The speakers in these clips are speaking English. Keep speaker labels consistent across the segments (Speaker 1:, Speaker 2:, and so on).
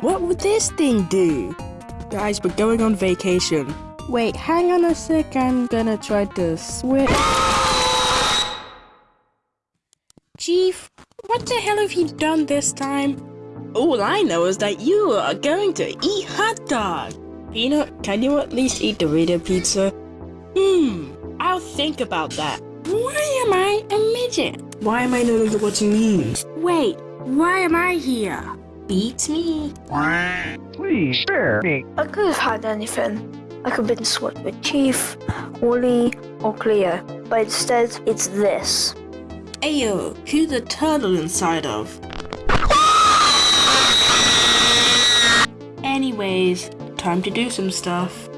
Speaker 1: What would this thing do? Guys, we're going on vacation. Wait, hang on a sec, I'm gonna try to switch. Chief, what the hell have you done this time? All I know is that you are going to eat hot dog. Peanut, can you at least eat Dorito pizza? Hmm, I'll think about that. Why am I a midget? Why am I no longer watching memes? Wait, why am I here? Beats me.
Speaker 2: Please spare me.
Speaker 3: I could have had anything. I could have been swapped with Chief, Wally, or Cleo, but instead it's this.
Speaker 1: Ayo, who's the turtle inside of? Anyways, time to do some stuff.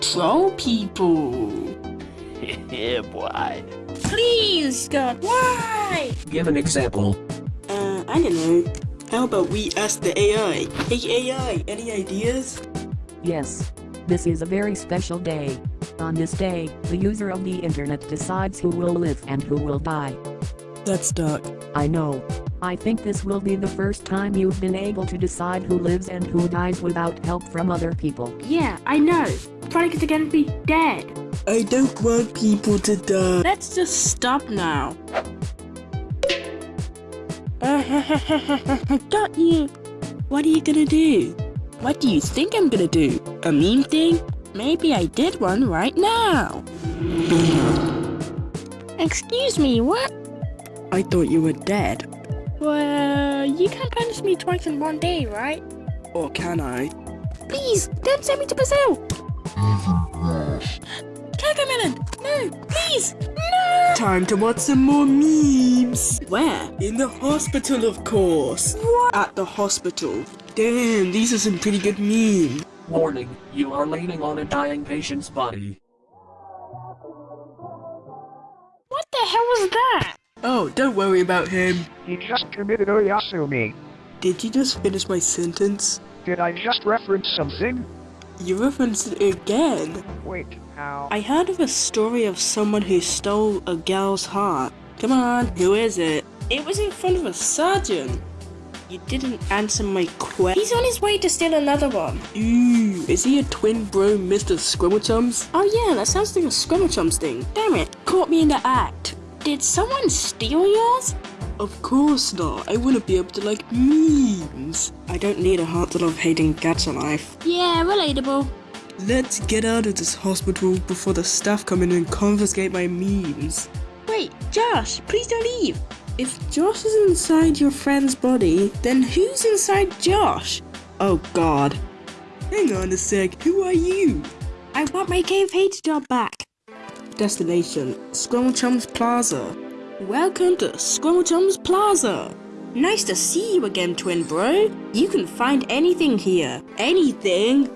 Speaker 1: Troll people.
Speaker 2: yeah, boy.
Speaker 1: Please, God, why?
Speaker 2: Give an example.
Speaker 1: Uh, I don't know. How about we ask the AI? Hey AI, any ideas?
Speaker 4: Yes. This is a very special day. On this day, the user of the internet decides who will live and who will die.
Speaker 1: That's dark.
Speaker 4: I know. I think this will be the first time you've been able to decide who lives and who dies without help from other people.
Speaker 1: Yeah, I know. Probably gonna be dead. I don't want people to die. Let's just stop now. Got you. What are you gonna do? What do you think I'm gonna do? A meme thing? Maybe I did one right now. Excuse me, what? I thought you were dead. Well, you can't punish me twice in one day, right? Or can I? Please, don't send me to Brazil! Cocomelon! No, please! No! Time to watch some more memes! Where? In the hospital, of course! What? At the hospital. Damn, these are some pretty good memes.
Speaker 2: Warning, you are leaning on a dying patient's body.
Speaker 1: What the hell was that? Oh, don't worry about him.
Speaker 2: He just committed Oyasumi.
Speaker 1: Did you just finish my sentence?
Speaker 2: Did I just reference something?
Speaker 1: You referenced it again.
Speaker 2: Wait, how?
Speaker 1: I heard of a story of someone who stole a girl's heart. Come on, who is it? It was in front of a surgeon. You didn't answer my question. He's on his way to steal another one. Ooh, is he a twin bro, Mr. Scrimmachums? Oh yeah, that sounds like a Scrimmachums thing. Damn it, caught me in the act. Did someone steal yours? Of course not. I wouldn't be able to like memes. I don't need a heart to love hating cats alive. Yeah, relatable. Let's get out of this hospital before the staff come in and confiscate my memes. Wait, Josh, please don't leave. If Josh is inside your friend's body, then who's inside Josh? Oh god. Hang on a sec, who are you? I want my cave hate job back. Destination, Squirrelchums Plaza. Welcome to Squirrelchums Plaza. Nice to see you again, twin bro. You can find anything here. Anything?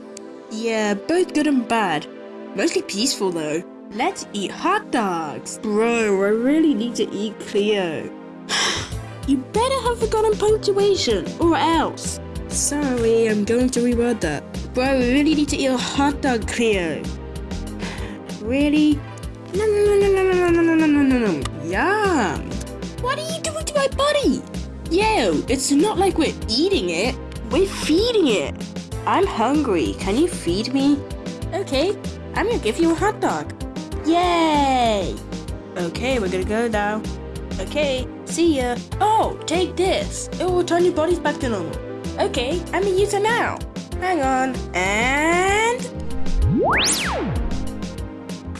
Speaker 1: Yeah, both good and bad. Mostly peaceful though. Let's eat hot dogs. Bro, I really need to eat Cleo. you better have forgotten punctuation, or else. Sorry, I'm going to reword that. Bro, we really need to eat a hot dog, Cleo. Really? No, no, no, no, no, no, no, no, no, no, no. Yum. What are you doing to my body? Yo, it's not like we're eating it. We're feeding it. I'm hungry. Can you feed me? Okay, I'm gonna give you a hot dog. Yay! Okay, we're gonna go now. Okay, see ya. Oh, take this. It will turn your bodies back to normal. Okay, I'm a user now. Hang on, and...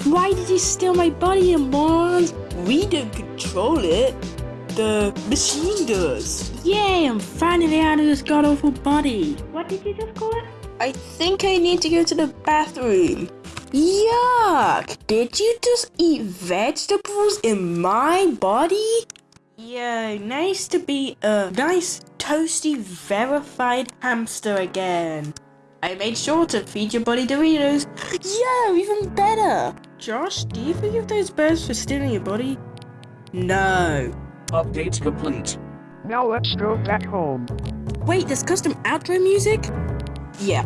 Speaker 1: Why did you steal my body, morons? We don't control it. The machine does. Yay, I'm finally out of this god-awful body. What did you just call it? I think I need to go to the bathroom. Yuck! Did you just eat vegetables in my body? Yeah, nice to be a nice, toasty, verified hamster again. I made sure to feed your body Doritos. Yeah, even better. Josh, do you forgive those birds for stealing your body? No.
Speaker 2: Update complete. Now let's go back home.
Speaker 1: Wait, there's custom outro music? Yeah,